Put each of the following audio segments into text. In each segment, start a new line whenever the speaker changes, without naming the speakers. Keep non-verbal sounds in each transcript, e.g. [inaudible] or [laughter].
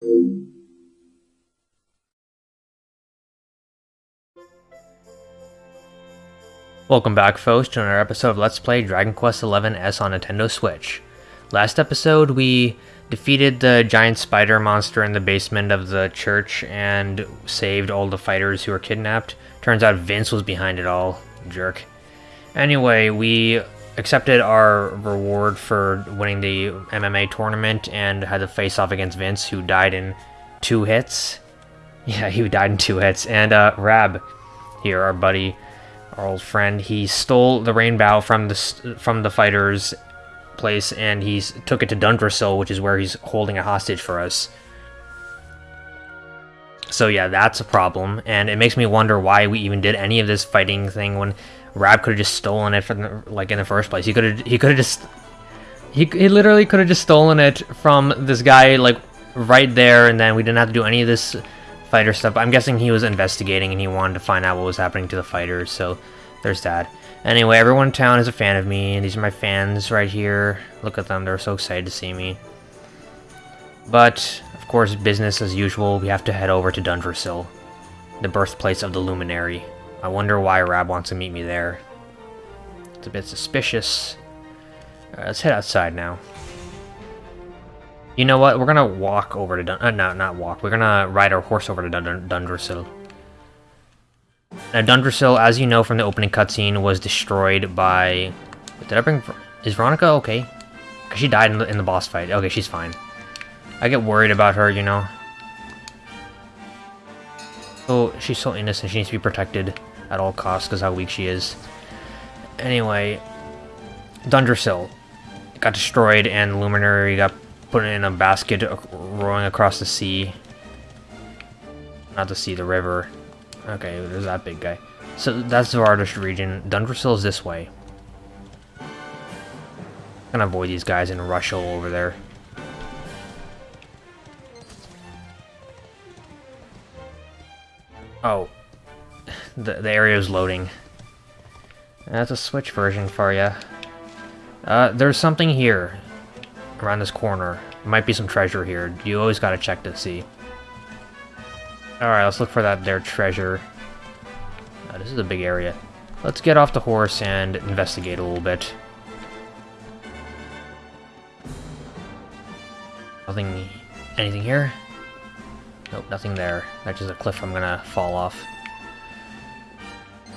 Welcome back, folks, to another episode of Let's Play Dragon Quest XI S on Nintendo Switch. Last episode, we defeated the giant spider monster in the basement of the church and saved all the fighters who were kidnapped. Turns out Vince was behind it all. Jerk. Anyway, we accepted our reward for winning the MMA tournament and had to face off against Vince, who died in two hits. [laughs] Yeah, he died in two hits. And uh, Rab, here, our buddy, our old friend, he stole the rainbow from the from the fighters' place and he took it to Dundrasil, which is where he's holding a hostage for us. So yeah, that's a problem, and it makes me wonder why we even did any of this fighting thing when Rab could have just stolen it from the, like in the first place. He could have he could have just he, he literally could have just stolen it from this guy like right there, and then we didn't have to do any of this fighter stuff. I'm guessing he was investigating and he wanted to find out what was happening to the fighters, so there's that. Anyway, everyone in town is a fan of me, and these are my fans right here. Look at them, they're so excited to see me. But, of course, business as usual, we have to head over to Dundrasil, the birthplace of the Luminary. I wonder why Rab wants to meet me there. It's a bit suspicious. Right, let's head outside now. You know what? We're gonna walk over to Dun- uh, no, not walk. We're gonna ride our horse over to Dun Dundrasil. Now, Dundrasil, as you know from the opening cutscene, was destroyed by... Did I bring... Is Veronica okay? Because she died in the, in the boss fight. Okay, she's fine. I get worried about her, you know. Oh, she's so innocent. She needs to be protected at all costs because how weak she is. Anyway, Dundrasil got destroyed and Luminary got put in a basket uh, rowing across the sea. Not the sea, the river. Okay, there's that big guy. So that's the Vardish region. Dundrasil is this way. Gonna avoid these guys and rush over there. Oh. The, the area is loading. That's a Switch version for you. Uh, there's something here around this corner. There might be some treasure here. You always gotta check to see. Alright, let's look for that there treasure. Uh, this is a big area. Let's get off the horse and investigate a little bit. Nothing... anything here? Nope, nothing there. That's just a cliff I'm gonna fall off.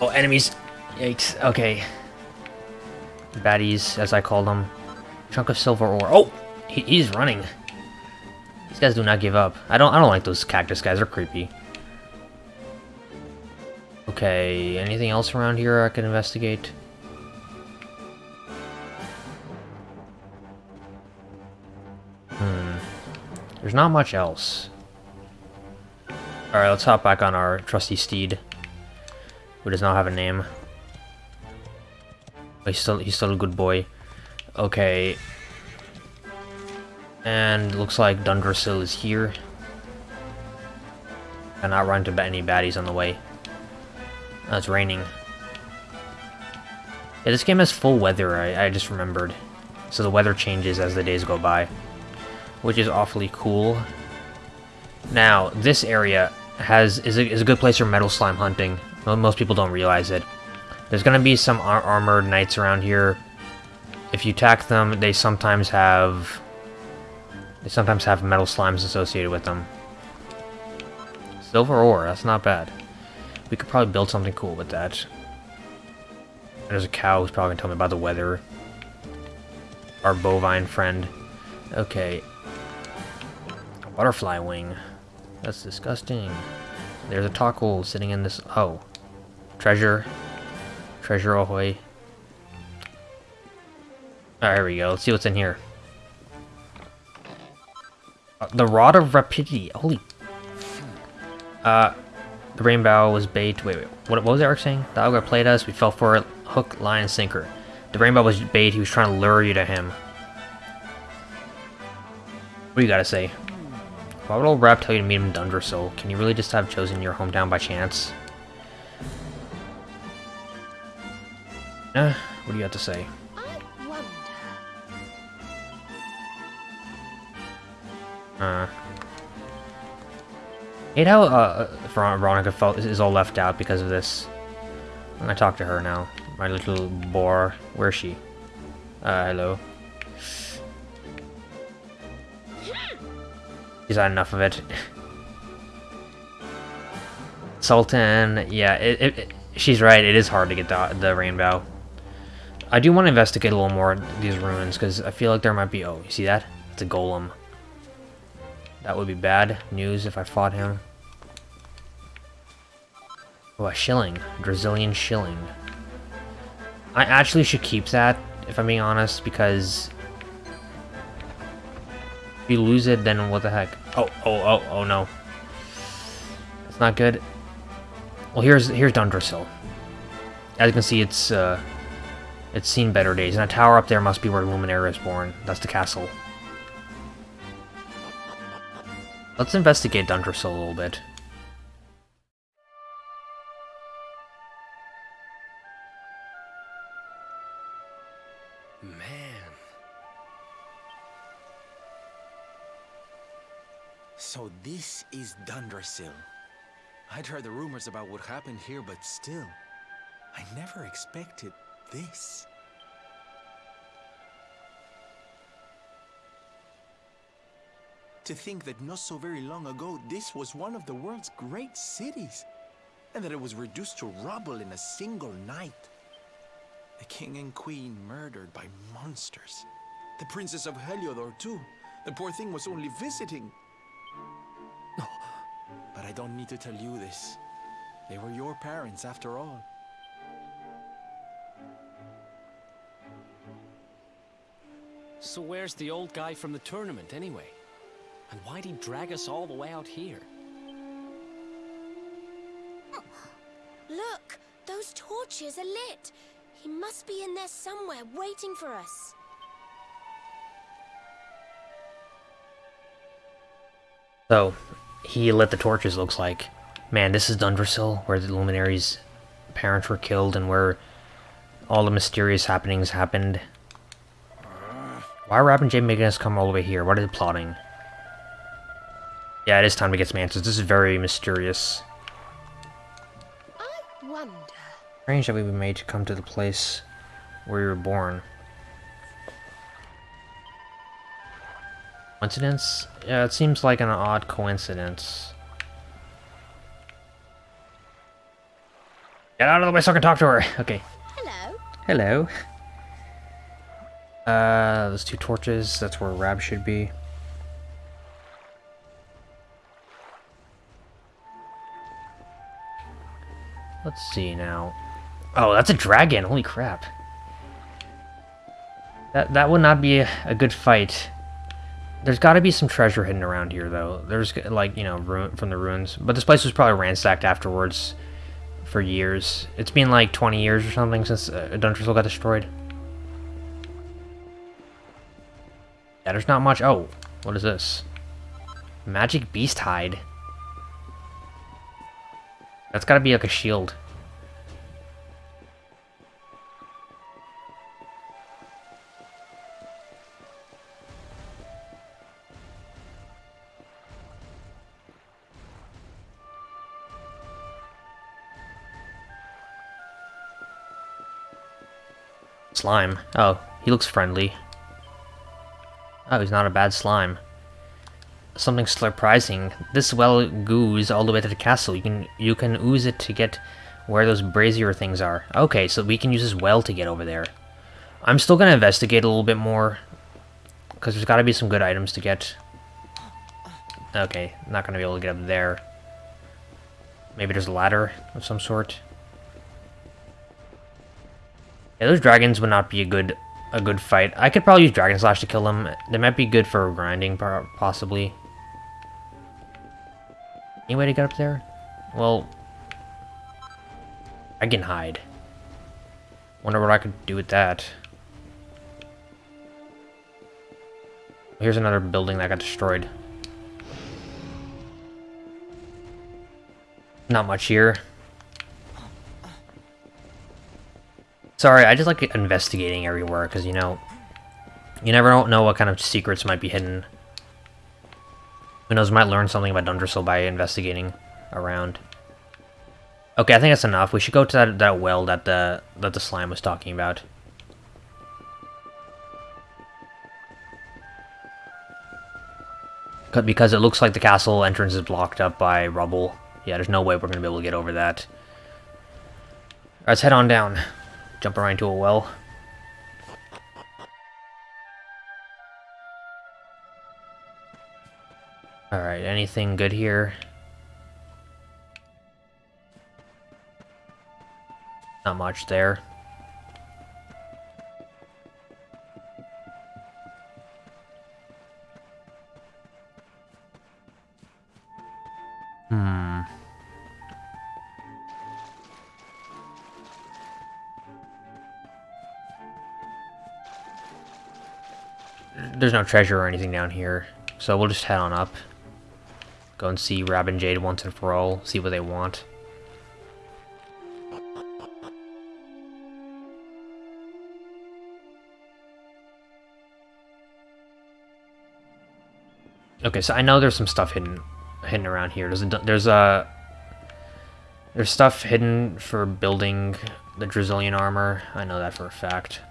Oh, enemies! Yikes, okay. Baddies, as I call them. Chunk of silver ore. Oh! He, he's running. These guys do not give up. I don't I don't like those cactus guys, they're creepy. Okay, anything else around here I can investigate? Hmm. There's not much else. Alright, let's hop back on our trusty steed. Who does not have a name. But he's still he's still a good boy. Okay, and looks like Dundrasil is here. And not run into any baddies on the way. Oh, it's raining. Yeah, this game has full weather, I, I just remembered. So the weather changes as the days go by. Which is awfully cool. Now, this area has is a, is a good place for metal slime hunting. Most people don't realize it. There's going to be some ar armored knights around here. If you attack them, they sometimes have they sometimes have metal slimes associated with them. Silver ore, that's not bad. We could probably build something cool with that. There's a cow who's probably going to tell me about the weather. Our bovine friend. Okay. Butterfly wing. That's disgusting. There's a taco sitting in this... Oh. Treasure. Treasure ahoy. Alright, here we go. Let's see what's in here. Uh, the Rod of Rapidity. Holy... Uh, the rainbow was bait. Wait, wait. What, what was Erik saying? The ogre played us. We fell for it. Hook, line, sinker. The rainbow was bait. He was trying to lure you to him. What do you gotta say? Why would old Rab tell you to meet him in Dundrasil? Can you really just have chosen your hometown by chance? What do you have to say? Uh, hate how uh, Veronica felt is all left out because of this. I'm gonna talk to her now. My little boar. Where is she? Uh, hello. She's had enough of it. Sultan, yeah, it, it, it, she's right. It is hard to get the, the rainbow. I do want to investigate a little more these ruins because I feel like there might be. Oh, you see that? It's a golem. That would be bad news if I fought him. Oh, a shilling. Brazilian shilling. I actually should keep that, if I'm being honest, because... If you lose it, then what the heck? Oh, oh, oh, oh no. It's not good. Well, here's here's Dundrasil. As you can see, it's uh, it's seen better days, and a tower up there must be where Luminaria is born. That's the castle. Let's investigate Dundrasil a little bit.
Man. So this is Dundrasil. I'd heard the rumors about what happened here, but still, I never expected this. To think that not so very long ago, this was one of the world's great cities, and that it was reduced to rubble in a single night. The king and queen murdered by monsters. The princess of Heliodor, too. The poor thing was only visiting. No, [gasps] but I don't need to tell you this. They were your parents, after all.
So where's the old guy from the tournament, anyway? And why'd he drag us all the way out here?
Oh, look! Those torches are lit! He must be in there somewhere, waiting for us.
So, he lit the torches, looks like. Man, this is Dundrasil, where the Luminaries' parents were killed and where all the mysterious happenings happened. Why are Rab and Jay making us come all the way here? What are they plotting? Yeah, it is time to get some answers. This is very mysterious.
I wonder...
Strange that we were made to come to the place where you were born. Coincidence? Yeah, it seems like an odd coincidence. Get out of the way so I can talk to her! Okay.
Hello.
Hello. Uh, those two torches, that's where Rab should be. Let's see now. Oh, that's a dragon. Holy crap. That that would not be a, a good fight. There's got to be some treasure hidden around here, though. There's, like, you know, ruin from the ruins. But this place was probably ransacked afterwards for years. It's been, like, 20 years or something since uh, Dundrasil got destroyed. There's not much. Oh, what is this? Magic beast hide. That's gotta be like a shield. Slime. Oh, he looks friendly. Oh, he's not a bad slime. Something surprising. This well goes all the way to the castle. You can you can ooze it to get where those brazier things are. Okay, so we can use this well to get over there. I'm still gonna investigate a little bit more. Because there's gotta be some good items to get. Okay, not gonna be able to get up there. Maybe there's a ladder of some sort. Yeah, those dragons would not be a good a good fight. I could probably use Dragon Slash to kill them. They might be good for grinding, possibly. Any way to get up there? Well, I can hide. Wonder what I could do with that. Here's another building that got destroyed. Not much here. Sorry, I just like investigating everywhere, because, you know, you never don't know what kind of secrets might be hidden Who knows, might learn something about Dundrasil by investigating around. Okay, I think that's enough. We should go to that, that well that the that the slime was talking about. Because it looks like the castle entrance is blocked up by rubble. Yeah, there's no way we're going to be able to get over that. Let's head on down. Jump around to a well. Alright, anything good here? Not much there. There's no treasure or anything down here, so we'll just head on up. Go and see Rab and Jade once and for all, see what they want. Okay, so I know there's some stuff hidden hidden around here. There's a there's a there's stuff hidden for building the Drakovian armor. I know that for a fact.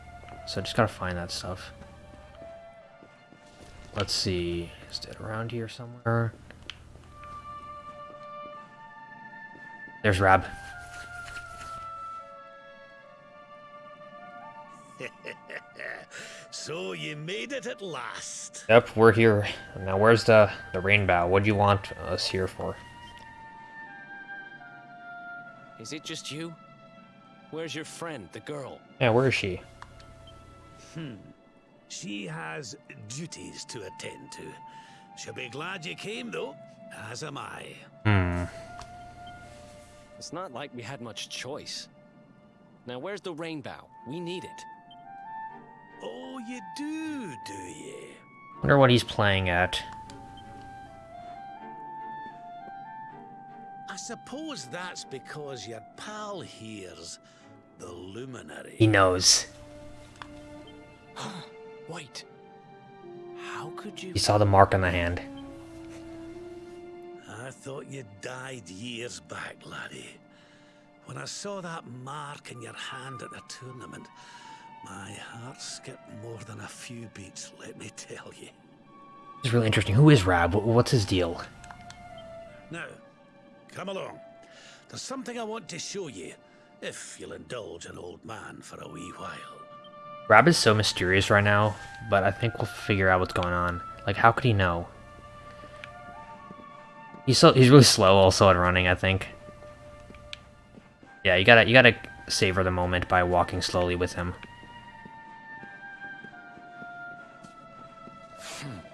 So just gotta find that stuff. Let's see. Is it around here somewhere? There's Rab. [laughs]
So you made it at last.
Yep, we're here. Now where's the, the rainbow? What do you want us here for?
Is it just you? Where's your friend, the girl?
Yeah, where is she?
Hmm. She has duties to attend to. She'll be glad you came, though, as am I.
Hmm.
It's not like we had much choice. Now, where's the rainbow? We need it.
Oh, you do, do you?
Wonder what he's playing at.
I suppose that's because your pal hears the luminary.
He knows. [gasps] [sighs]
Wait. How could you...
He saw the mark on the hand.
I thought you died years back, laddie. When I saw that mark in your hand at the tournament, my heart skipped more than a few beats, let me tell you.
It's really interesting. Who is Rab? What's his deal?
Now, come along. There's something I want to show you, if you'll indulge an old man for a wee while.
Rab is so mysterious right now, but I think we'll figure out what's going on. Like, how could he know? He's so he's really slow also at running, I think. Yeah, you gotta you gotta savor the moment by walking slowly with him.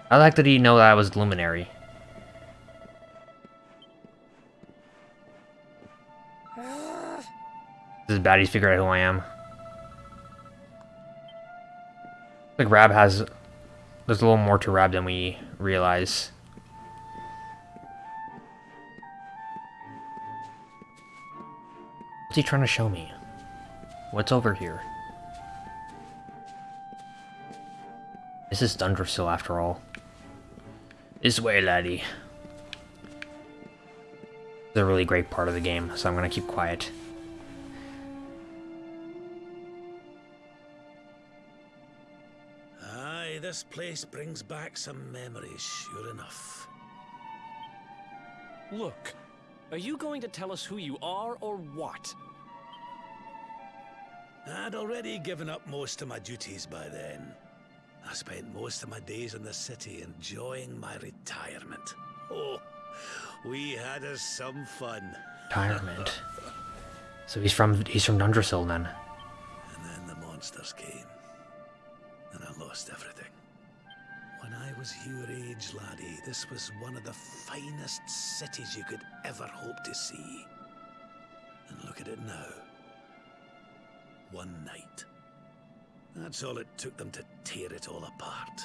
I like that he know that I was Luminary. This is bad, he's figured out who I am. Like Rab has... There's a little more to Rab than we realize. What's he trying to show me? What's over here? This is Dundrasil after all. This way, laddie. It's a really great part of the game, so I'm gonna keep quiet.
This place brings back some memories, sure enough.
Look, are you going to tell us who you are or what?
I'd already given up most of my duties by then. I spent most of my days in the city enjoying my retirement. Oh, we had us some fun.
Retirement. [laughs] so he's from he's from Dundrasil then.
And then the monsters came. And I lost everything. When I was your age, laddie, this was one of the finest cities you could ever hope to see. And look at it now. One night. That's all it took them to tear it all apart.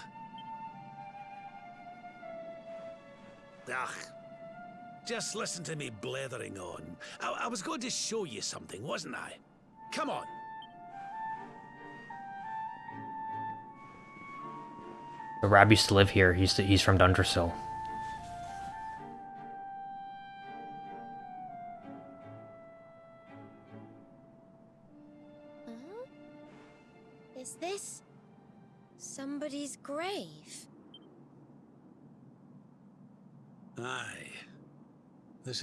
Ugh. Just listen to me blethering on. I, I was going to show you something, wasn't I? Come on.
The Rab used to live here. He's, to, he's from Dundrasil.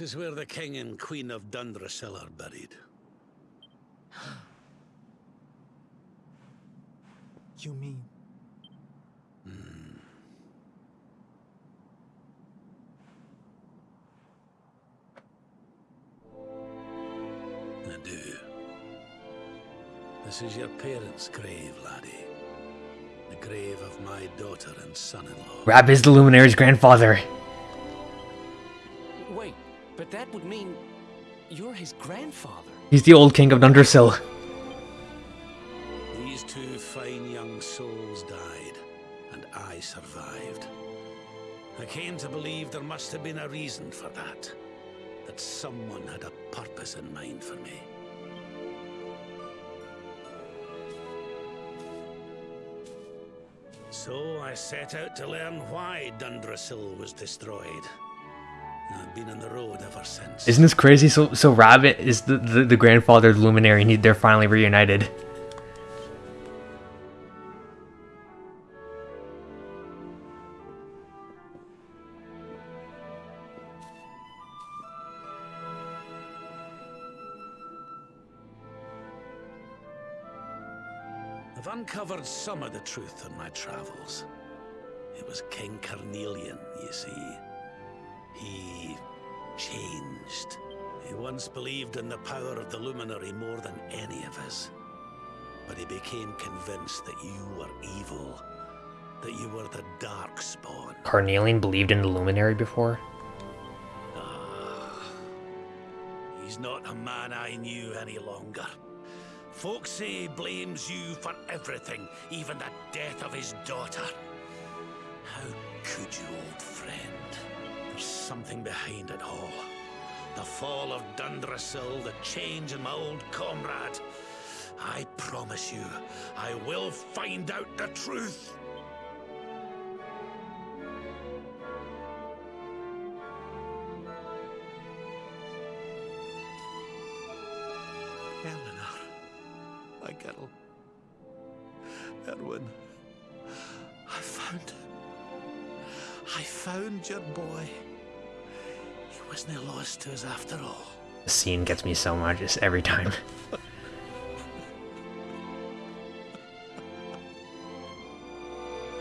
This
is where the king and queen of Dundrasil are buried.
You mean...
This is your parents' grave, laddie. The grave of my daughter and son-in-law.
Rab is the Luminary's grandfather.
Wait, but that would mean you're his grandfather.
He's the old king of Dundrasil.
These two fine young souls died, and I survived. I came to believe there must have been a reason for that. That someone had a purpose in mind for me. So I set out to learn why Dundrasil was destroyed. I've been on the road ever since.
Isn't this crazy? So, so Rabbit is the, the, the grandfather Luminary, and he, they're finally reunited.
Uncovered some of the truth on my travels. It was King Carnelian, you see. He changed. He once believed in the power of the Luminary more than any of us. But he became convinced that you were evil. That you were the Darkspawn.
Carnelian believed in the Luminary before.
Ah. He's not a man I knew any longer. Folks say he blames you for everything, even the death of his daughter. How could you, old friend? There's something behind it all. The fall of Dundrasil, the change in my old comrade. I promise you, I will find out the truth. Wasn't lost to us after all.
The scene gets me so much just every time. [laughs]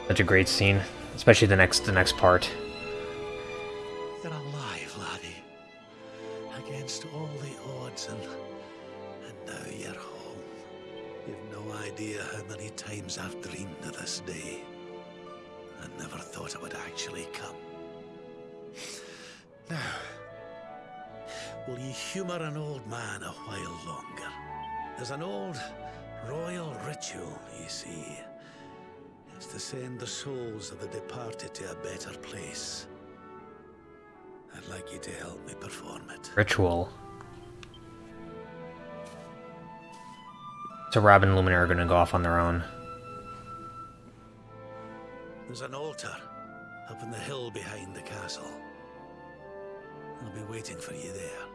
Such a great scene, especially the next the next part.
You're alive, laddie. Against all the odds, and and now you're home. You've no idea how many times I've dreamed of this day. I never thought it would actually come. [sighs] Now, will you humour an old man a while longer? There's an old royal ritual, you see. It's to send the souls of the departed to a better place. I'd like you to help me perform it.
Ritual. So Rab and Luminary are gonna go off on their own.
There's an altar up in the hill behind the castle. I'll be waiting for you there.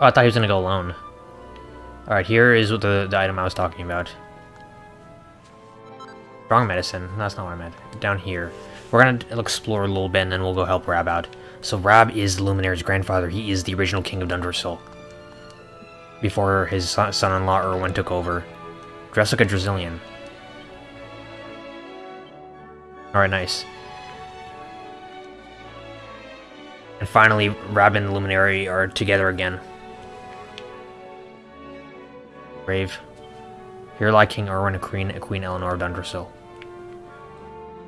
Oh, I thought he was gonna go alone. Alright, here is what the, the item I was talking about. Wrong medicine. That's not what I meant. Down here. We're gonna explore a little bit and then we'll go help Rab out. So Rab is Luminary's grandfather. He is the original king of Dundrasil. Before his son- son-in-law Erdwin took over. Dressed like a. Alright, nice. And finally, Rab and Luminary are together again. Brave. Here lie King Erdwin and Queen, Queen Eleanor of Dundrasil.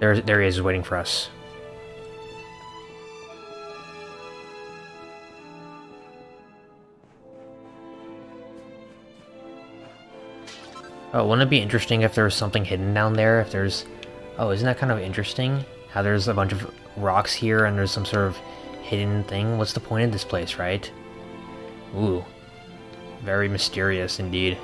There, there he is waiting for us. Oh, wouldn't it be interesting if there was something hidden down there? If there's... Oh, isn't that kind of interesting? How there's a bunch of rocks here and there's some sort of hidden thing? What's the point of this place, right? Ooh. Very mysterious indeed.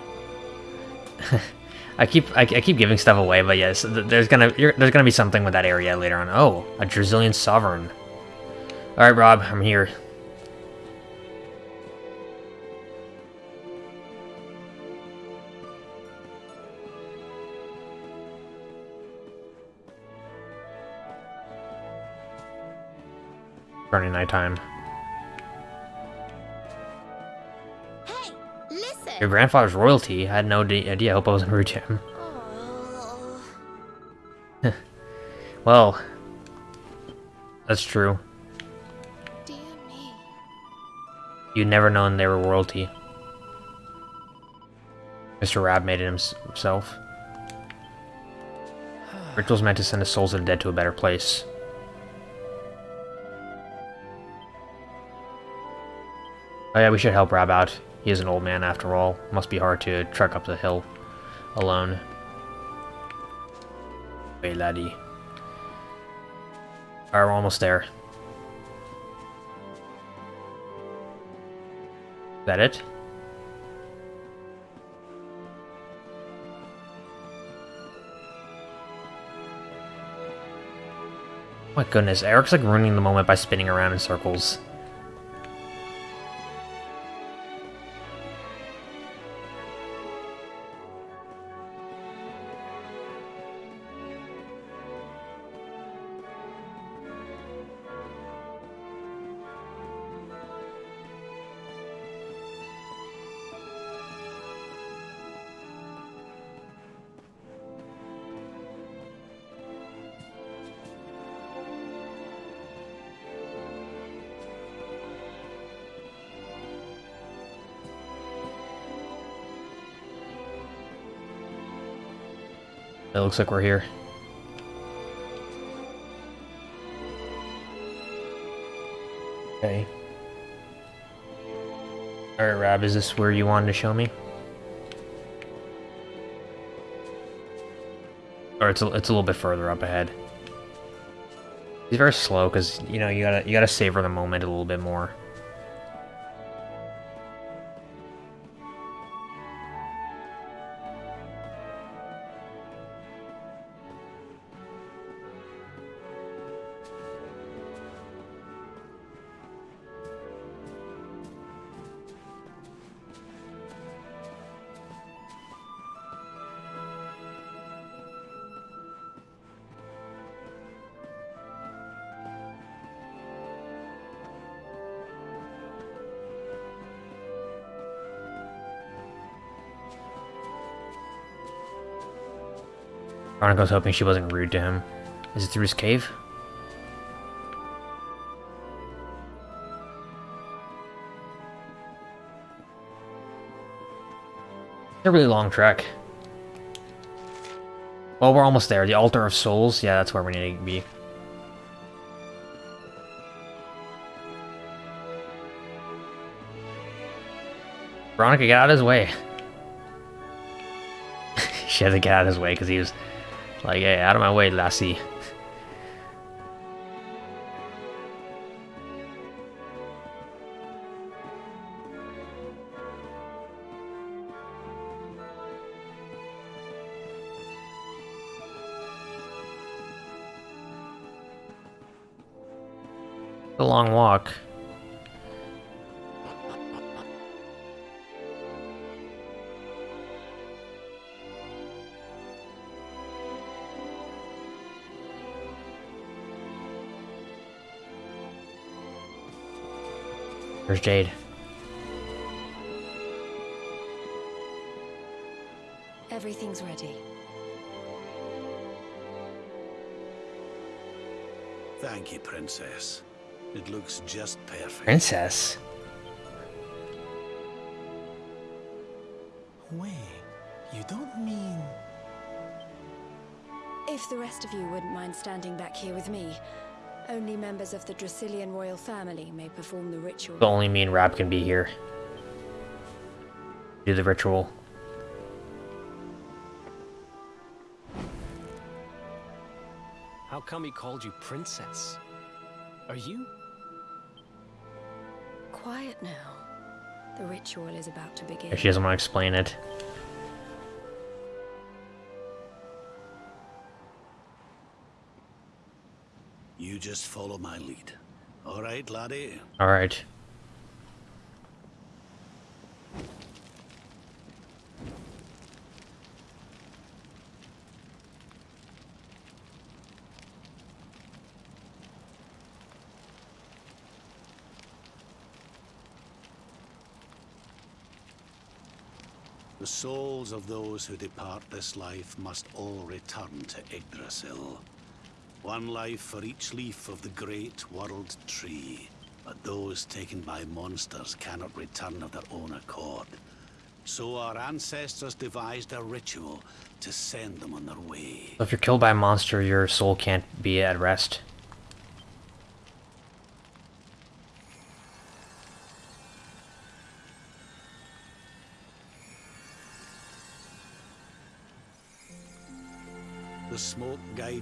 [laughs] I keep I, I, keep giving stuff away, but yes, there's gonna there's gonna be something with that area later on. Oh, a Brazilian sovereign. Alright, Rab, I'm here. Turning nighttime.
Hey,
Your grandfather's royalty? I had no idea. I hope I wasn't rude to him. [laughs] Well, that's true. You'd never known they were royalty. Mr. Rab made it himself. Rituals meant to send the souls of the dead to a better place. Oh yeah, we should help Rab out. He is an old man after all. Must be hard to trek up the hill alone. Hey, laddie. Alright, we're almost there. Is that it? Oh my goodness, Erik's like ruining the moment by spinning around in circles. Looks like we're here. Okay. Alright, Rab, is this where you wanted to show me? Or it's a, it's a little bit further up ahead. He's very slow because you know you gotta you gotta savor the moment a little bit more. Veronica's hoping she wasn't rude to him. Is it through his cave? It's a really long trek. Well, we're almost there. The Altar of Souls. Yeah, that's where we need to be. Veronica, get out of his way. [laughs] she had to get out of his way because he was like, hey, out of my way, lassie. a long walk. There's Jade.
Everything's ready.
Thank you, Princess. It looks just perfect.
Princess?
Wait, you don't mean...
If the rest of you wouldn't mind standing back here with me, only members of the Dracilian royal family may perform the ritual.
But only me and Rab can be here. Do the ritual.
How come he called you princess? Are you?
Quiet now. The ritual is about to begin.
If she doesn't want to explain it.
You just follow my lead. All right, laddie.
All right.
The souls of those who depart this life must all return to Yggdrasil. One life for each leaf of the great world tree. But those taken by monsters cannot return of their own accord. So our ancestors devised a ritual to send them on their way.
So if you're killed by a monster, your soul can't be at rest.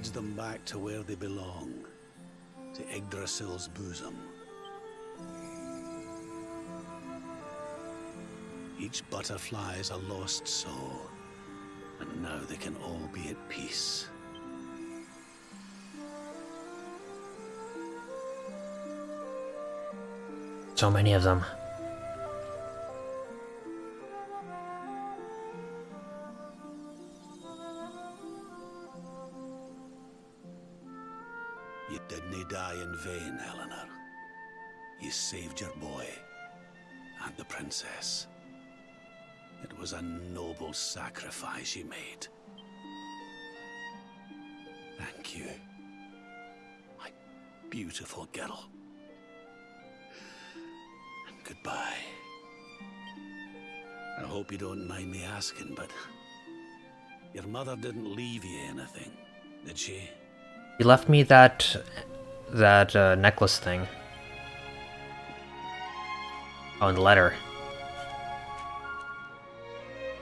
Guides them back to where they belong, to Yggdrasil's bosom. Each butterfly is a lost soul, and now they can all be at peace.
So many of them.
Saved your boy and the princess. It was a noble sacrifice you made. Thank you, my beautiful girl. And goodbye. I hope you don't mind me asking, but your mother didn't leave you anything, did she?
He left me that that uh, necklace thing. Oh, and the letter.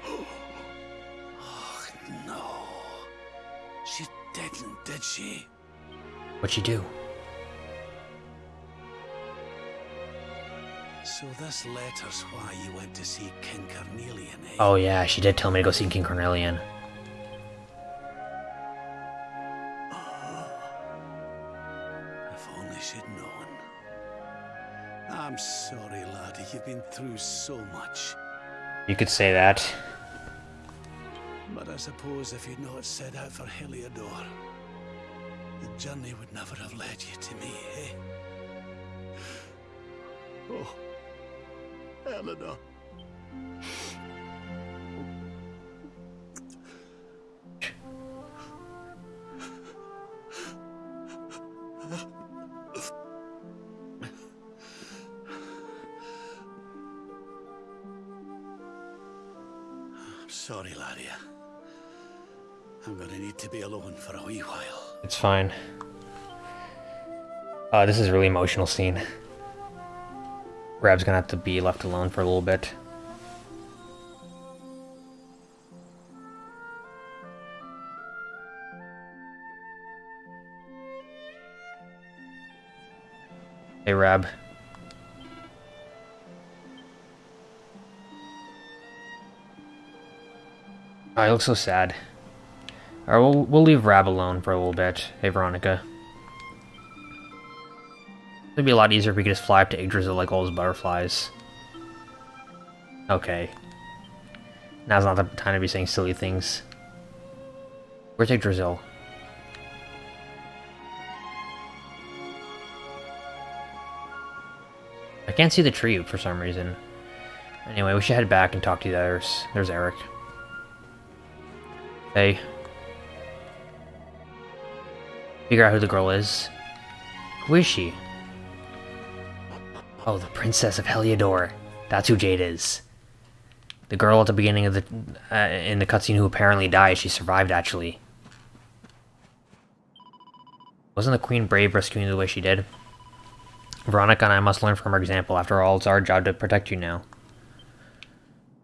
Oh, [gasps] no. She didn't, did she?
What'd she do?
So this letter's why you went to see King Carnelian, eh?
Oh yeah, she did tell me to go see King
Carnelian. Through so much.
You could say that.
But I suppose if you'd not set out for Heliodor, the journey would never have led you to me, eh? Oh, Eleanor.
Fine. Uh, this is a really emotional scene. Rab's gonna have to be left alone for a little bit. Hey, Rab. I look so sad. Alright, we'll, we'll leave Rab alone for a little bit. Hey, Veronica. It'd be a lot easier if we could just fly up to Yggdrasil like all those butterflies. Okay. Now's not the time to be saying silly things. Where's Yggdrasil? I can't see the tree for some reason. Anyway, we should head back and talk to the others. There's Erik. Hey. Figure out who the girl is. Who is she? Oh, the Princess of Heliodor. That's who Jade is. The girl at the beginning of the uh, in the cutscene who apparently died. She survived actually. Wasn't the Queen brave rescuing the way she did? Veronica and I must learn from her example. After all, it's our job to protect you now.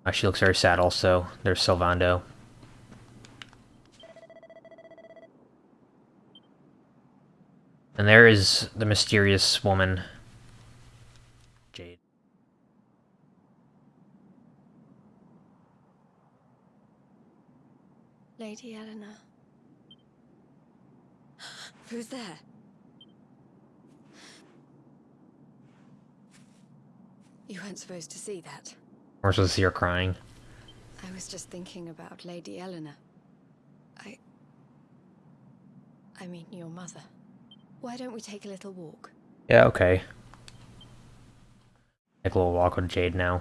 Uh, she looks very sad also. There's Sylvando. And there is the mysterious woman. Jade.
Lady Eleanor. Who's there? You weren't supposed to see that.
We're supposed to see her crying.
I was just thinking about Lady Eleanor. I. I mean, your mother. Why don't we take a little walk?
Yeah, okay. Take a little walk with Jade now.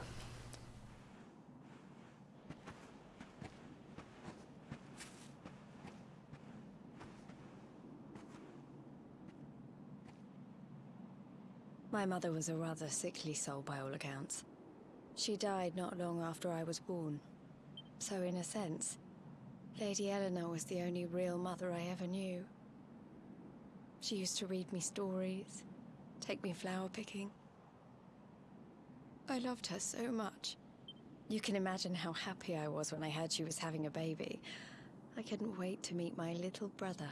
My mother was a rather sickly soul by all accounts. She died not long after I was born. So in a sense, Lady Eleanor was the only real mother I ever knew. She used to read me stories, take me flower picking. I loved her so much. You can imagine how happy I was when I heard she was having a baby. I couldn't wait to meet my little brother.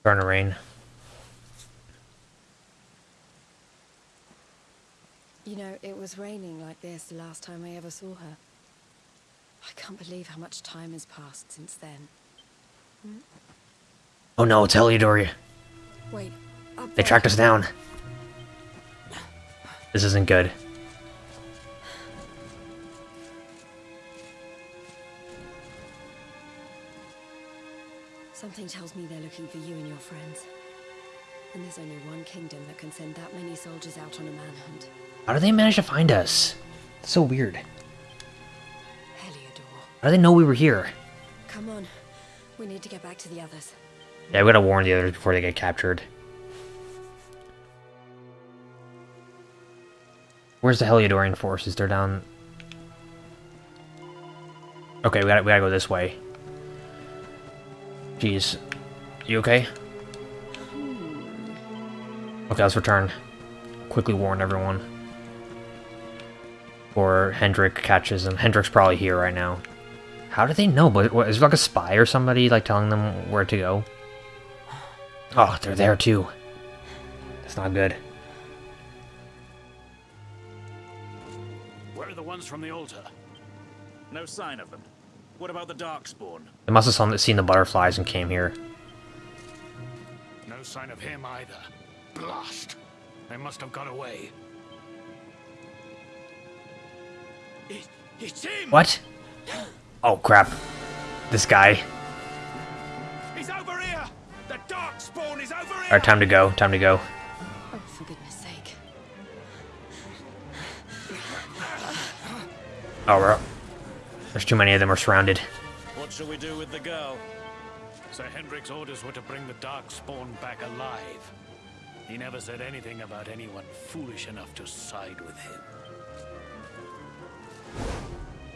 Starting to rain.
You know, it was raining like this the last time I ever saw her. I can't believe how much time has passed since then. Hmm?
Oh no, it's Heliodor.
Wait,
They tracked us down. This isn't good.
Something tells me they're looking for you and your friends. And there's only one kingdom that can send that many soldiers out on a manhunt.
How do they manage to find us? It's so weird.
Heliodor.
How do they know we were here?
Come on. We need to get back to the others.
Yeah, we gotta warn the others before they get captured. Where's the Heliodorian forces? They're down... Okay, we gotta, we gotta go this way. Jeez. You okay? Okay, let's return. Quickly warn everyone. Or Hendrik catches them. Hendrik's probably here right now. How do they know? But what, is there like a spy or somebody like telling them where to go? Oh, they're there too. That's not good.
Where are the ones from the altar? No sign of them. What about the Darkspawn?
They must have seen the butterflies and came here.
No sign of him either. Blast! They must have got away. It!
What? Oh crap. This guy. Alright, time to go. Time to go.
Oh, for goodness sake.
Oh, we're... up. There's too many of them. We're surrounded.
What shall we do with the girl? Sir Hendrik's orders were to bring the Darkspawn back alive. He never said anything about anyone foolish enough to side with him.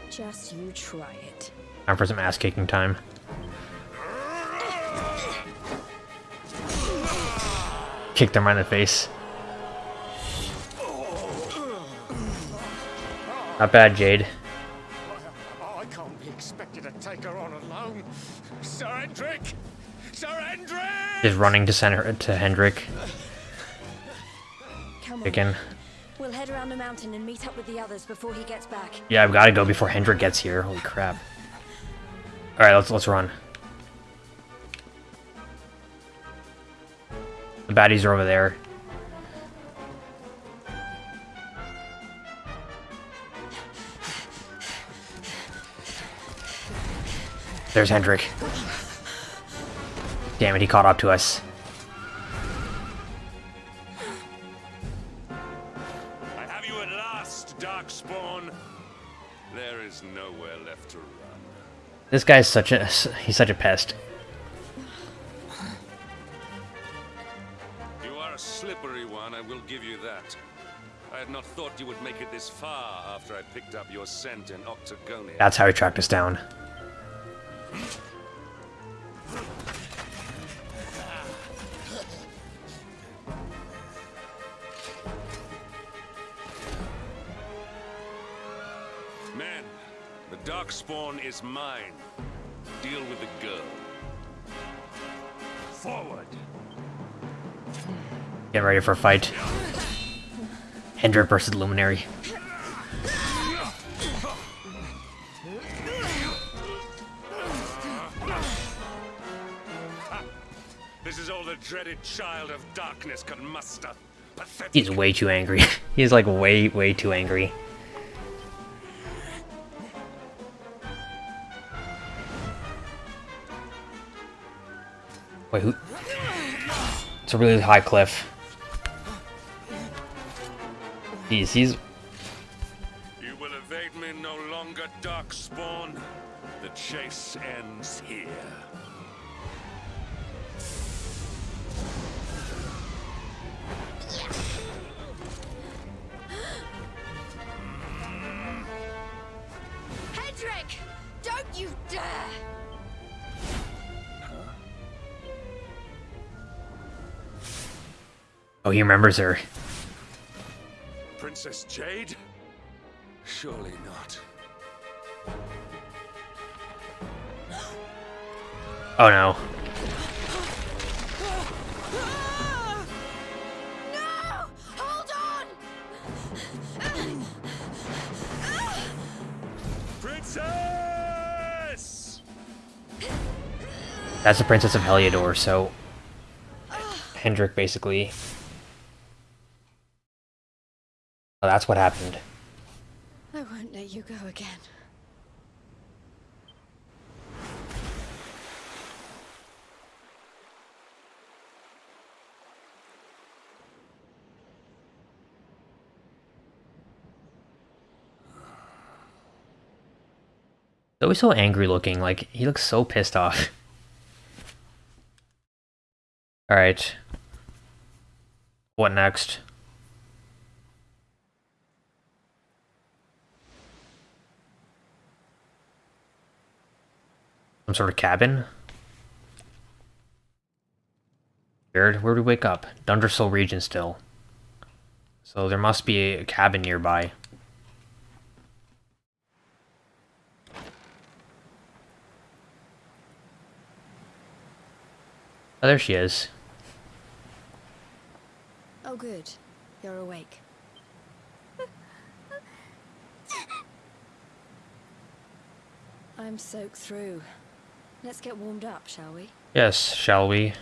Just you try it.
Time for some ass-kicking time. [laughs] Kick him right in the face. Not bad, Jade.
I can't be expected to take her on alone. Sir Hendrik! Sir Hendrik!
Is running to send her to Hendrik.
Come on. We'll head around the mountain and meet up with the others before he gets back.
Yeah, I've got to go before Hendrik gets here. Holy crap! All right, let's let's run. The baddies are over there. There's Hendrik. Damn it, he caught up to us.
I have you at last, Darkspawn. There is nowhere left to run.
This guy's such a he's such a pest.
This far after I picked up your scent in Octagonia.
That's how he tracked us down.
Men, the Darkspawn is mine. Deal with the girl. Forward!
Get ready for a fight. Hendrik versus Luminary.
Dreaded child of darkness muster. pathetic.
He's way too angry. [laughs] He's like way, way too angry. Wait, who? It's a really high cliff. He's, he's, remembers her.
Princess Jade? Surely not.
Oh no.
No! Hold on!
Princess!
That's the Princess of Heliodor, so... Hendrik basically... Oh, that's what happened.
I won't let you go again.
He's always so angry looking, like, he looks so pissed off. [laughs] Alright. What next? Some sort of cabin? Weird. Where do we wake up? Dundrasil region still. So there must be a cabin nearby. Oh, there she is.
Oh, good. You're awake. [laughs] I'm soaked through. Let's get warmed up, shall we?
Yes, shall we?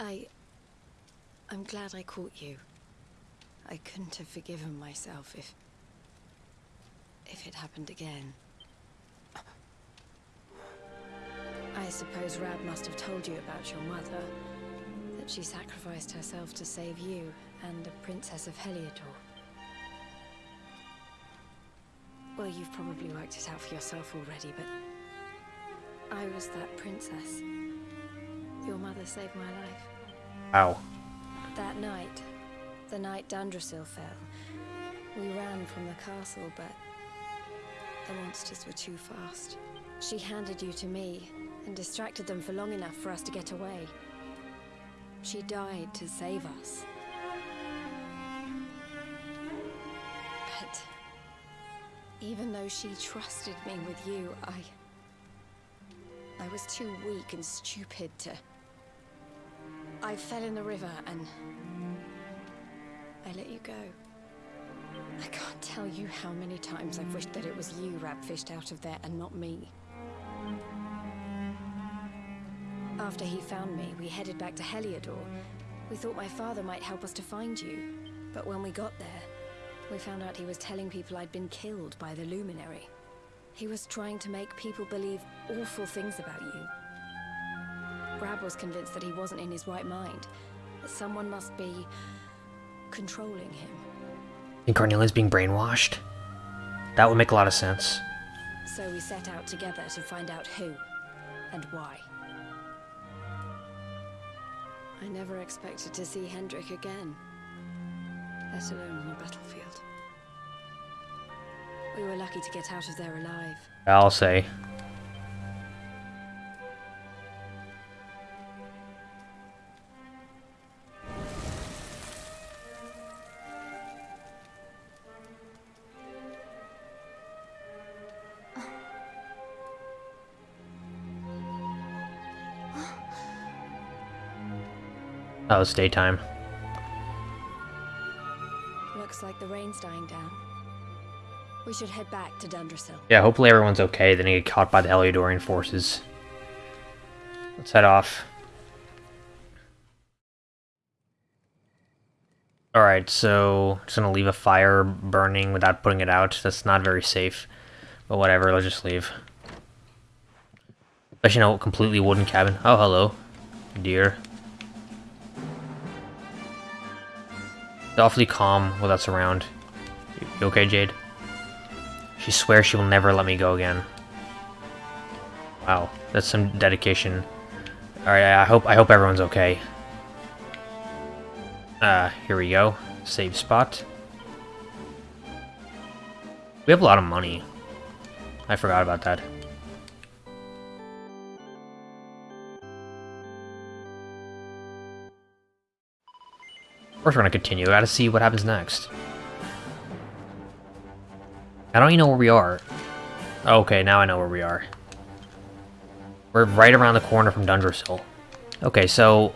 I. I'm glad I caught you. I couldn't have forgiven myself if. if it happened again. I suppose Rab must have told you about your mother. She sacrificed herself to save you and the Princess of Heliodor. Well, you've probably worked it out for yourself already, but I was that princess. Your mother saved my life.
Ow.
That night, the night Dundrasil fell, we ran from the castle, but the monsters were too fast. She handed you to me and distracted them for long enough for us to get away. She died to save us. But even though she trusted me with you, I... I was too weak and stupid to... I fell in the river and... I let you go. I can't tell you how many times I've wished that it was you Rab fished out of there and not me. After he found me, we headed back to Heliodor. We thought my father might help us to find you. But when we got there, we found out he was telling people I'd been killed by the Luminary. He was trying to make people believe awful things about you. Rab was convinced that he wasn't in his right mind. That someone must be... controlling him.
think Carnelian's being brainwashed? That would make a lot of sense.
So we set out together to find out who and why. I never expected to see Hendrik again, let alone on a battlefield. We were lucky to get out of there alive.
I'll say. Daytime.
Looks like the rain's dying down. We should head back to Dundrasil.
Yeah, hopefully everyone's okay. They didn't get caught by the Heliodorian forces. Let's head off. Alright, so just gonna leave a fire burning without putting it out. That's not very safe. But whatever, let's just leave. Especially in a completely wooden cabin. Oh, hello, dear. Awfully calm with us around. You okay, Jade? She swears she will never let me go again. Wow, that's some dedication. Alright, I hope I hope everyone's okay. Uh, here we go. Save spot. We have a lot of money. I forgot about that. Course we're gonna continue. I gotta see what happens next. I don't even know where we are. Okay, now I know where we are. We're right around the corner from Dundrasil. Okay, so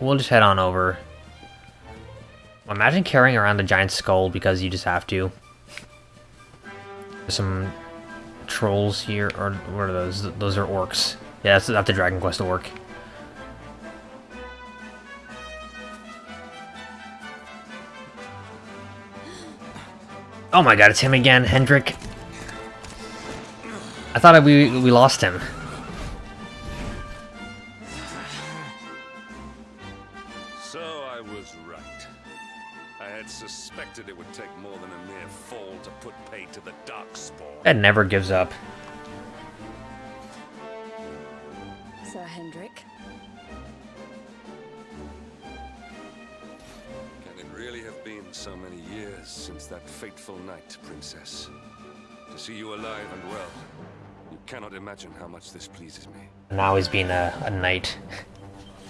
we'll just head on over. Imagine carrying around the giant skull because you just have to. There's some trolls here, or what are those? Those are orcs. Yeah, that's, that's the Dragon Quest orc. Oh my god, it's him again, Hendrik. I thought we we lost him.
So I was right. I had suspected it would take more than a mere fall to put pay to the Darkspawn.
That never gives up.
Alive and well, you cannot imagine how much this pleases me.
Now he's being a, a knight.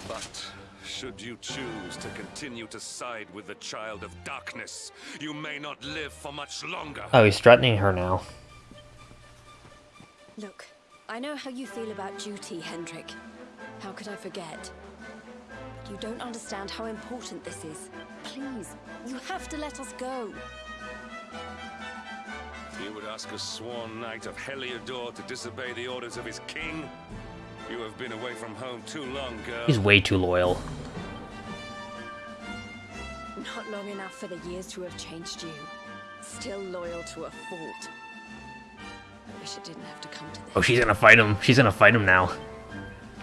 But should you choose to continue to side with the Child of Darkness, you may not live for much longer.
Oh, he's threatening her now.
Look, I know how you feel about duty, Hendrik. How could I forget? You don't understand how important this is. Please, you have to let us go.
You would ask a sworn knight of Heliodor to disobey the orders of his king? You have been away from home too long, girl.
He's way too loyal.
Not long enough for the years to have changed you. Still loyal to a fault. I wish it didn't have to come to this,
Oh, she's gonna fight him. She's gonna fight him now.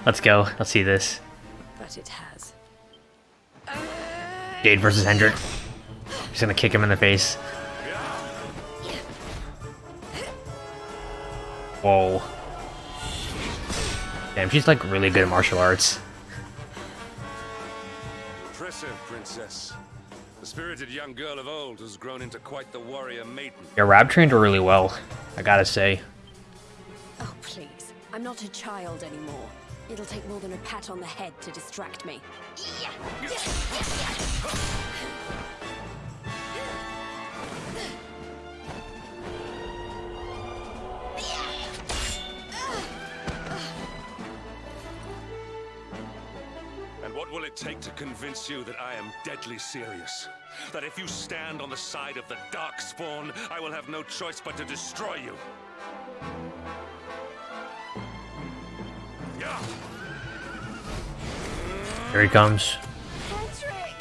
Let's go. Let's see this.
but it has.
Jade versus Hendrik. She's gonna kick him in the face. Whoa. Damn, she's like really good at martial arts.
Impressive, princess. The spirited young girl of old has grown into quite the warrior maiden.
Yeah, Rab trained her really well, I gotta say.
Oh, please. I'm not a child anymore. It'll take more than a pat on the head to distract me.
And what will it take to convince you that I am deadly serious? That if you stand on the side of the Darkspawn, I will have no choice but to destroy you?
Here he comes.
Hendrik!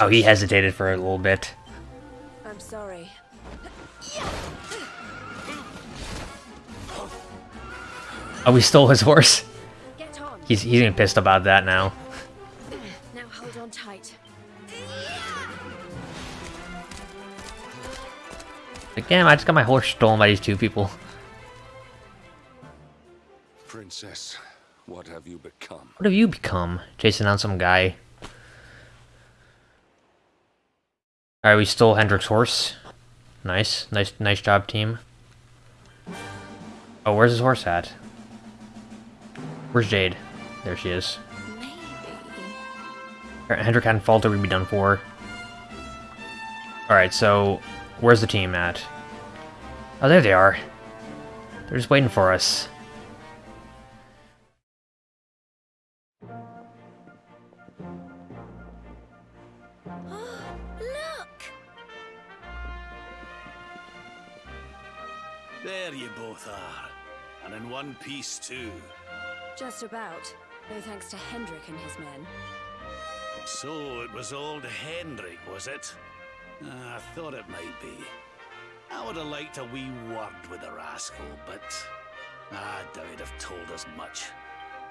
Oh, he hesitated for a little bit.
I'm sorry.
Oh, we stole his horse. He's he's getting pissed about that now.
Now hold on tight.
Like, damn, I just got my horse stolen by these two people.
Princess, what have you become?
What have you become? Chasing down some guy. Alright, we stole Hendrik's horse. Nice. Nice nice job, team. Oh, where's his horse at? Where's Jade? There she is.
Maybe.
Hendrik hadn't faltered, we'd be done for. Alright, so where's the team at? Oh, there they are. They're just waiting for us. Look!
There you both are, and in one piece too.
Just about. No thanks to Hendrik and his men.
So it was old Hendrik, was it? Ah, I thought it might be. I would have liked a wee word with the rascal, but I doubt he'd have told us much.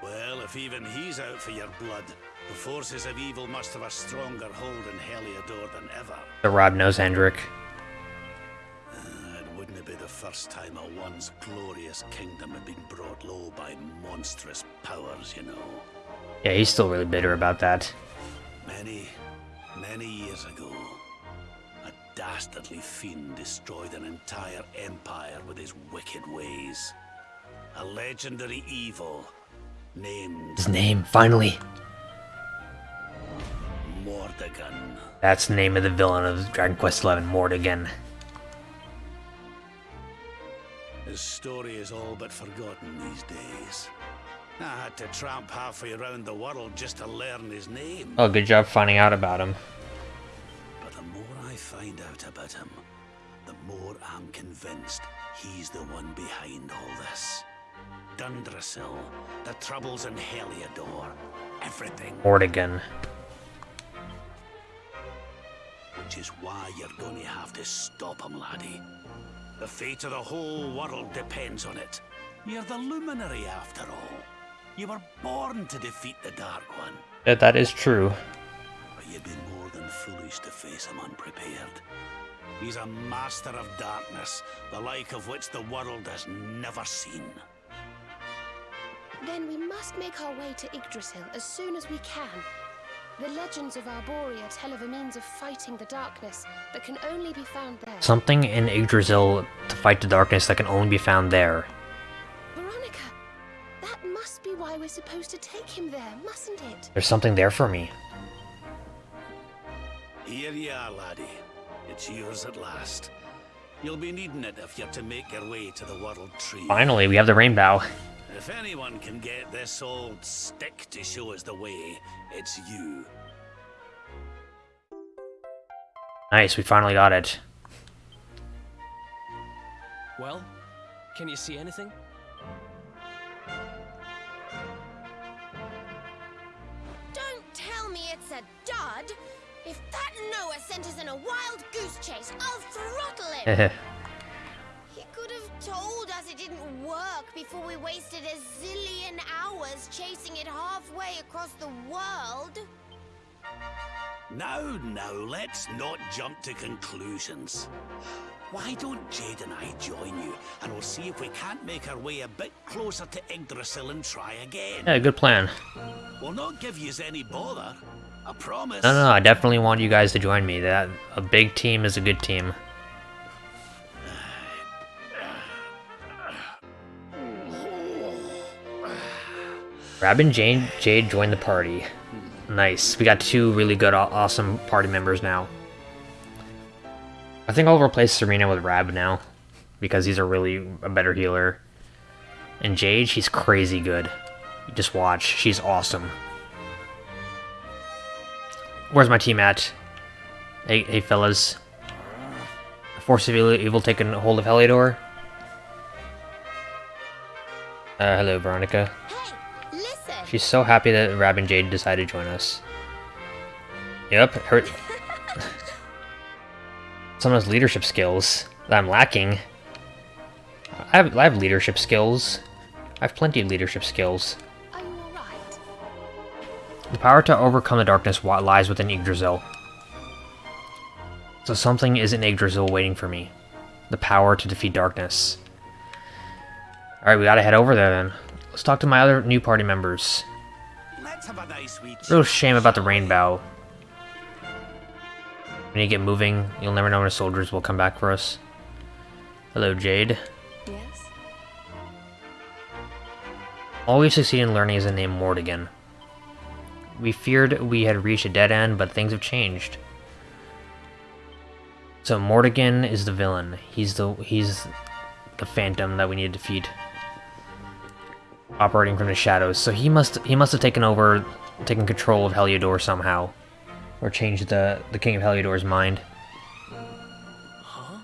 Well, if even he's out for your blood, the forces of evil must have a stronger hold in Heliodor than ever.
The Rab knows Hendrik.
Be the first time a once glorious kingdom had been brought low by monstrous powers, you know.
Yeah, he's still really bitter about that.
Many, many years ago, a dastardly fiend destroyed an entire empire with his wicked ways. A legendary evil named
His name, finally.
Mordegon.
That's the name of the villain of Dragon Quest XI, Mordegon.
His story is all but forgotten these days. I had to tramp halfway around the world just to learn his name.
Oh, good job finding out about him.
But the more I find out about him, the more I'm convinced he's the one behind all this. Dundrasil, the troubles in Heliodor, everything.
Mordegon.
Which is why you're going to have to stop him, laddie. The fate of the whole world depends on it. You're the luminary, after all. You were born to defeat the Dark One.
Yeah, that is true.
But you'd be more than foolish to face him unprepared. He's a master of darkness, the like of which the world has never seen.
Then we must make our way to Yggdrasil as soon as we can. The legends of Arborea tell of a means of fighting the darkness that can only be found there.
Something in Yggdrasil to fight the darkness that can only be found there.
Veronica, that must be why we're supposed to take him there, mustn't it?
There's something there for me.
Here you are, laddie. It's yours at last. You'll be needing it if you're to make your way to the World Tree.
Finally, we have the rainbow.
If anyone can get this old stick to show us the way, it's you.
Nice, we finally got it.
Well, can you see anything?
Don't tell me it's a dud! If that Noah sent us in a wild goose chase, I'll throttle him! [laughs] He could have told us it didn't work before we wasted a zillion hours chasing it halfway across the world.
Now, now, let's not jump to conclusions. Why don't Jade and I join you, and we'll see if we can't make our way a bit closer to Yggdrasil and try again.
yeah, good plan.
We'll not give yous any bother. I promise.
No, no, no, I definitely want you guys to join me. That a big team is a good team. Rab and Jade, joined the party. Nice. We got two really good, awesome party members now. I think I'll replace Serena with Rab now. Because he's a really a better healer. And Jade, she's crazy good. Just watch. She's awesome. Where's my team at? Hey, hey fellas. Force of evil, evil taking hold of Heliodor. Uh, hello, Veronica. She's so happy that Rab and Jade decided to join us. Yep, her... [laughs] Some of those leadership skills that I'm lacking. I have, I have leadership skills. I have plenty of leadership skills. The power to overcome the darkness lies within Yggdrasil. So something is in Yggdrasil waiting for me. The power to defeat darkness. Alright, we gotta head over there then. Let's talk to my other new party members.
A nice
Real shame about the rainbow. We need to get moving. You'll never know when the soldiers will come back for us. Hello, Jade.
Yes?
All we succeed in learning is the name Mordegon. We feared we had reached a dead end, but things have changed. So Mordegon is the villain. He's the he's the phantom that we need to defeat. Operating from the shadows. So he must he must have taken over taken control of Heliodor somehow. Or changed the the King of Heliodor's mind.
Huh?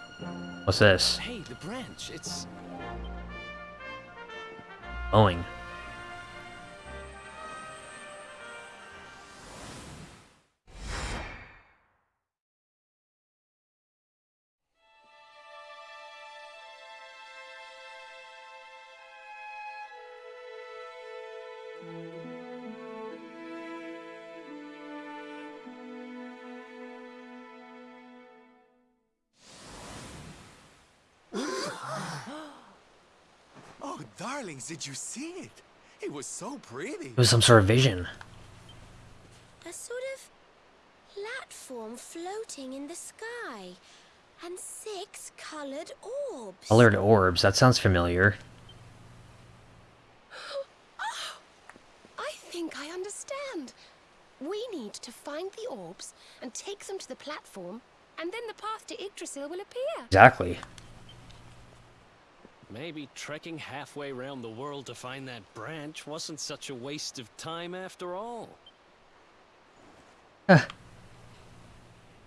What's this?
Hey, The branch, it's...
Glowing.
Darlings, did you see it? It was so pretty.
It was some sort of vision.
A sort of platform floating in the sky. And six colored orbs.
Colored orbs. That sounds familiar. [gasps]
Oh, I think I understand. We need to find the orbs and take them to the platform, and then the path to Yggdrasil will appear.
Exactly.
Maybe trekking halfway around the world to find that branch wasn't such a waste of time after all.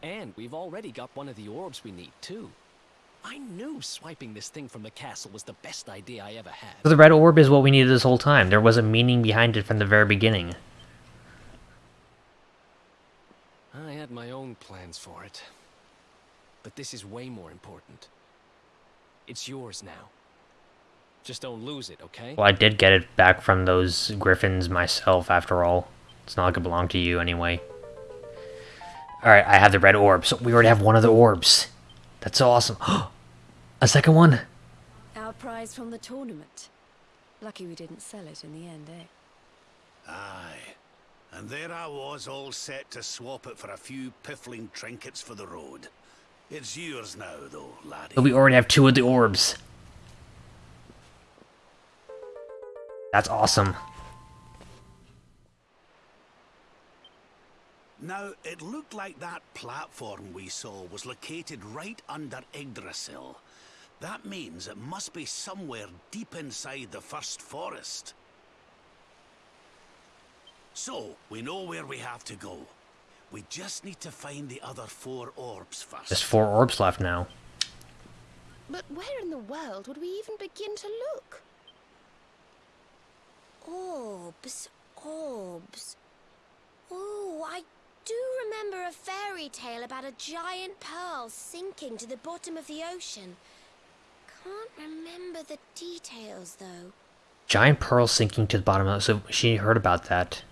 and we've already got one of the orbs we need, too. I knew swiping this thing from the castle was the best idea I ever had.
So the red orb is what we needed this whole time. There was a meaning behind it from the very beginning.
I had my own plans for it. But this is way more important. It's yours now. Just don't lose it, okay?
Well, I did get it back from those griffins myself, after all. It's not like it belonged to you anyway. Alright, I have the red orb, so we already have one of the orbs. That's so awesome. [gasps] a second one?
Our prize from the tournament. Lucky we didn't sell it in the end, eh?
Aye. And there I was, all set to swap it for a few piffling trinkets for the road. It's yours now, though, laddie.
But we already have two of the orbs. That's awesome.
Now, it looked like that platform we saw was located right under Yggdrasil. That means it must be somewhere deep inside the First Forest. So, we know where we have to go. We just need to find the other four orbs first.
There's four orbs left now.
But where in the world would we even begin to look? Orbs, orbs. Oh, I do remember a fairy tale about a giant pearl sinking to the bottom of the ocean. Can't remember the details, though.
Giant pearl sinking to the bottom of the so she heard about that.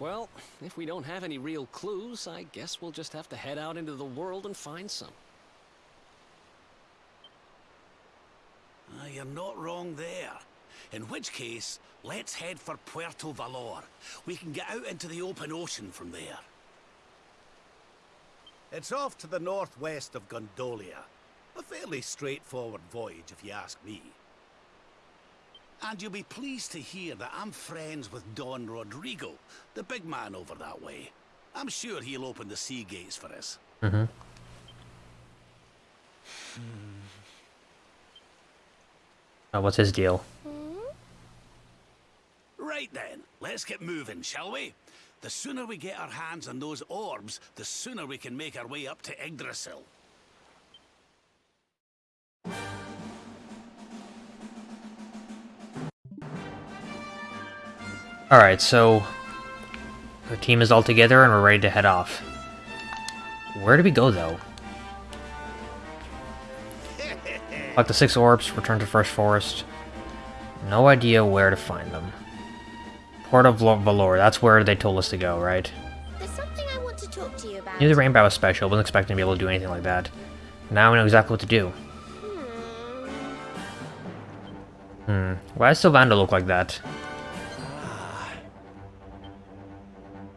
Well, if we don't have any real clues, I guess we'll just have to head out into the world and find some.
Ah, you're not wrong there. In which case, let's head for Puerto Valor. We can get out into the open ocean from there. It's off to the northwest of Gondolia. A fairly straightforward voyage, if you ask me. And you'll be pleased to hear that I'm friends with Don Rodrigo, the big man over that way. I'm sure he'll open the sea gates for us.
Mm-hmm. Oh, what's his deal?
Right then, let's get moving, shall we? The sooner we get our hands on those orbs, the sooner we can make our way up to Yggdrasil.
Alright, so... The team is all together and we're ready to head off. Where do we go, though? [laughs] Collect the six orbs, return to First Forest. No idea where to find them. Port of Valor, that's where they told us to go, right?
There's something I want to talk to you about.
Knew the rainbow was special, wasn't expecting to be able to do anything like that. Now we know exactly what to do. Hmm. Why does Sylvando look like that?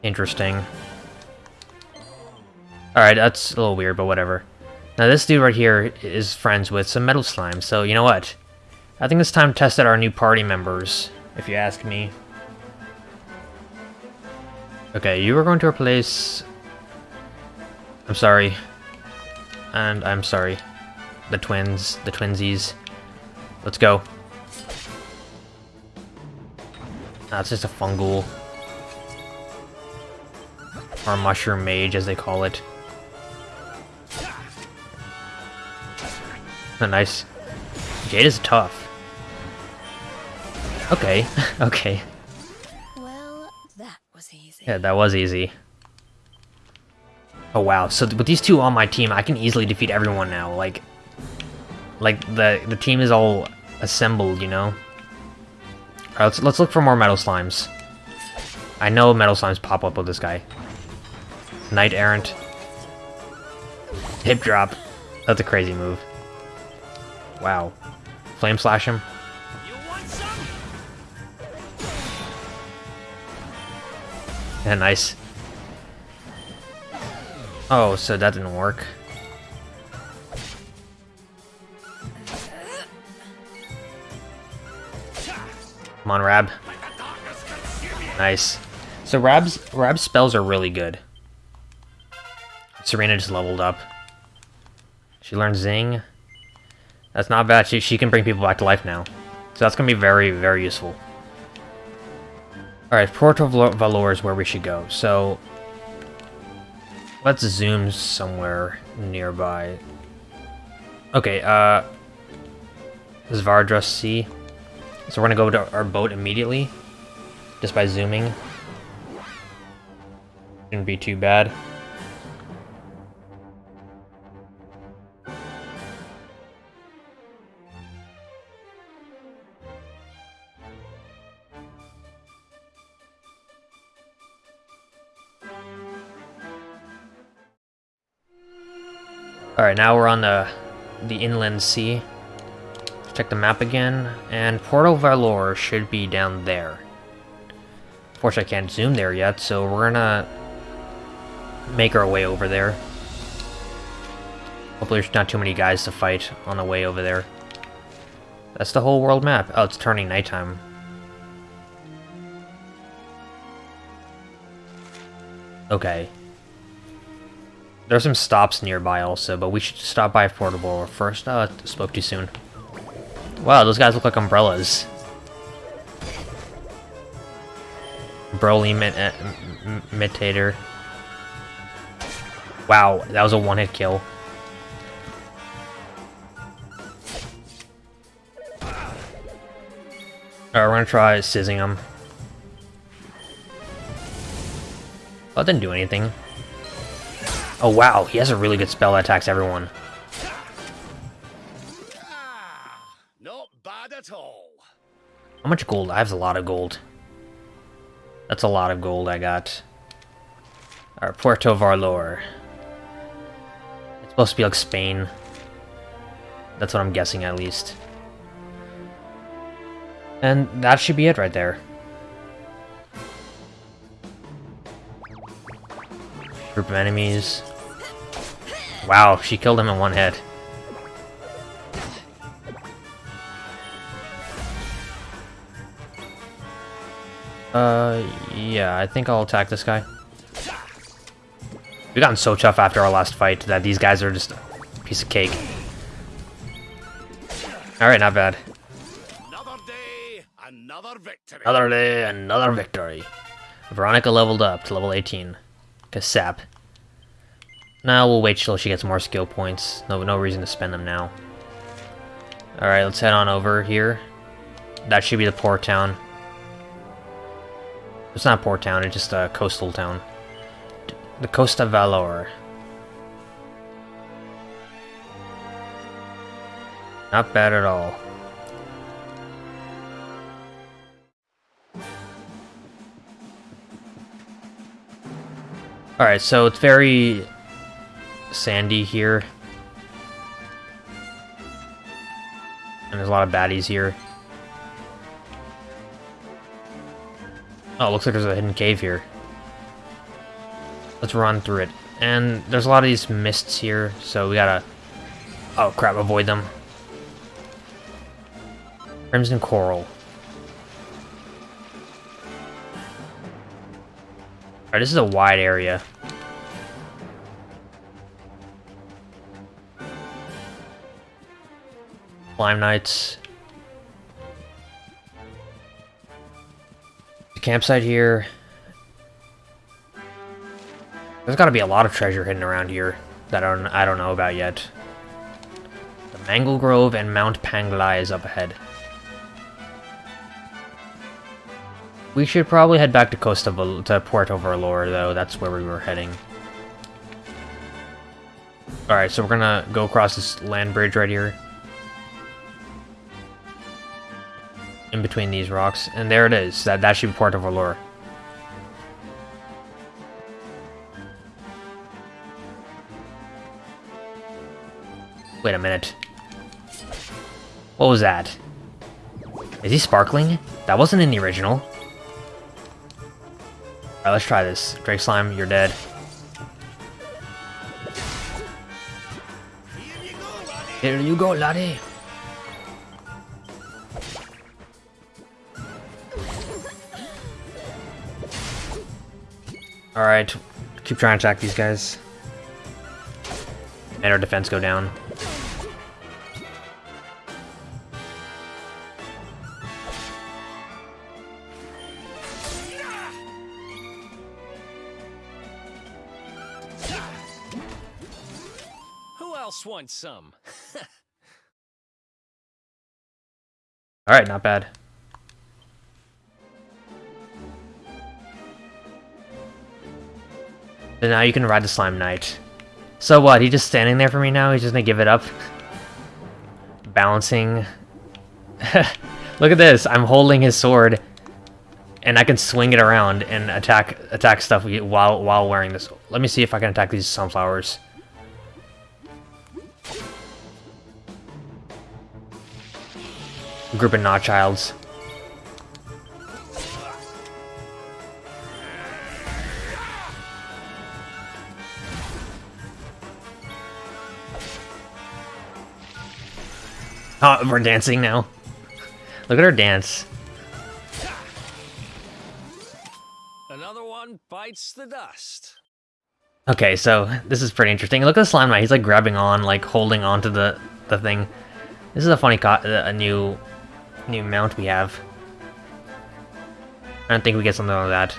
Interesting. Alright, that's a little weird, but whatever. Now this dude right here is friends with some metal slime, so you know what? I think it's time to test out our new party members, if you ask me. Okay, you are going to replace... I'm sorry. And I'm sorry. The twins, the twinsies. Let's go. That's just a funghoul. Or mushroom mage, as they call it. A nice. Jade is tough. Okay, [laughs] okay.
Easy.
Yeah, that was easy. Oh wow, so th with these two on my team, I can easily defeat everyone now. Like, like the the team is all assembled, you know. All right, let's let's look for more metal slimes. I know metal slimes pop up with this guy. Knight errant. Hip drop. That's a crazy move. Wow. Flame slash him. Yeah, nice. Oh, so that didn't work. Come on, Rab. Nice. So Rab's Rab's spells are really good. Serena just leveled up. She learned Zing. That's not bad. She, she can bring people back to life now. So that's going to be very, very useful. Alright, Port of Valor is where we should go. So, let's zoom somewhere nearby. Okay, uh... Zvardrus Sea. So we're gonna go to our boat immediately. Just by zooming. Shouldn't be too bad. Alright, now we're on the the inland sea. Let's check the map again, and Port of Valor should be down there. Unfortunately, I can't zoom there yet, so we're gonna make our way over there. Hopefully there's not too many guys to fight on the way over there. That's the whole world map. Oh, it's turning nighttime. Okay. There's some stops nearby also, but we should stop by Affordable first. Uh, spoke too soon. Wow, those guys look like umbrellas. Broly imitator. Wow, that was a one-hit kill. Alright, we're gonna try sizzing him. Oh, didn't do anything. Oh wow, he has a really good spell that attacks everyone.
Not bad at all.
How much gold? I have a lot of gold. That's a lot of gold I got. Alright, Puerto Valor. It's supposed to be like Spain. That's what I'm guessing at least. And that should be it right there. Group of enemies. Wow, she killed him in one hit. Uh, yeah, I think I'll attack this guy. We've gotten so tough after our last fight that these guys are just a piece of cake. Alright, not bad.
Another day, another victory.
Another day, another victory. Veronica leveled up to level 18. Kasap. Now we'll wait till she gets more skill points. No, no reason to spend them now. Alright, let's head on over here. That should be the port town. It's not port town, it's just a coastal town. The Costa Valor. Not bad at all. Alright, so it's very sandy here. And there's a lot of baddies here. Oh, looks like there's a hidden cave here. Let's run through it. And there's a lot of these mists here, so we gotta... Oh crap, avoid them. Crimson Coral. Alright, this is a wide area. Slime Knights. The campsite here. There's got to be a lot of treasure hidden around here that I don't, I don't know about yet. The Angle Grove and Mount Panglai is up ahead. We should probably head back to Costa Val to Puerto Valor, though. That's where we were heading. Alright, so we're gonna go across this land bridge right here. In between these rocks. And there it is. That, that should be Puerto Valor. Wait a minute. What was that? Is he sparkling? That wasn't in the original. Alright, let's try this. Drake Slime, you're dead. Here you go, laddie. Alright, keep trying to attack these guys. And our defense go down.
Who else wants some? [laughs]
Alright, not bad. Now you can ride the Slime Knight. So what, he just standing there for me now? He's just gonna give it up? Balancing. [laughs] Look at this, I'm holding his sword. And I can swing it around and attack attack stuff while while wearing this. Let me see if I can attack these sunflowers. Group of Notchilds. [laughs] Oh, we're dancing now. Look at her dance.
Another one bites the dust.
Okay, so this is pretty interesting. Look at the slime knight. He's like grabbing on, like holding on to the the thing. This is a funny, co uh, a new new mount we have. I don't think we get something like that.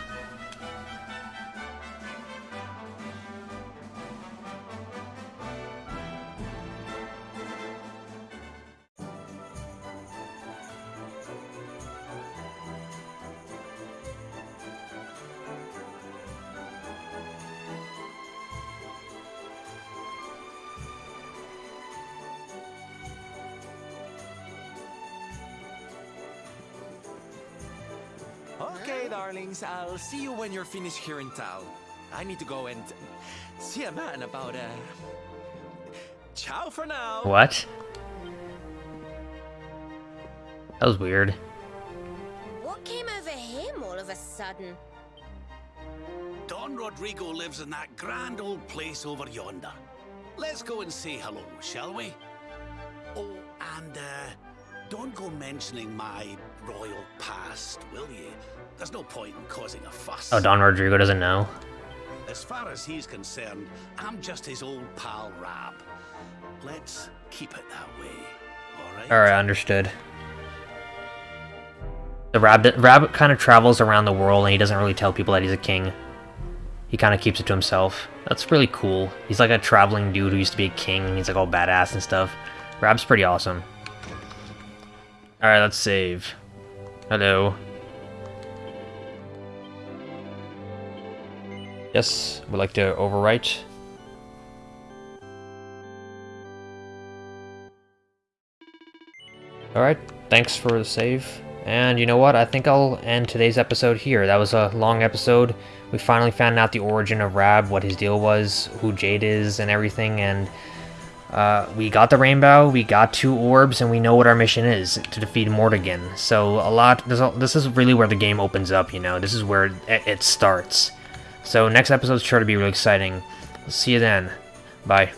Okay, darlings, I'll see you when you're finished here in town. I need to go and see a man about, a... Ciao for now!
What? That was weird.
What came over him all of a sudden?
Don Rodrigo lives in that grand old place over yonder. Let's go and say hello, shall we? Don't go mentioning my royal past, will you? There's no point in causing a fuss.
Oh, Don Rodrigo doesn't know.
As far as he's concerned, I'm just his old pal Rab. Let's keep it that way, alright?
Alright, understood. The rabbit rabbit kind of travels around the world and he doesn't really tell people that he's a king. He kind of keeps it to himself. That's really cool. He's like a traveling dude who used to be a king and he's like all badass and stuff. Rab's pretty awesome. Alright, let's save. Hello. Yes, we'd like to overwrite. Alright, thanks for the save. And you know what? I think I'll end today's episode here. That was a long episode. We finally found out the origin of Rab, what his deal was, who Jade is, and everything, and uh, we got the rainbow, we got two orbs, and we know what our mission is, to defeat Mordegon. So a lot, this, is really where the game opens up, you know? This is where it, it starts. So next episode's sure to be really exciting. See you then. Bye.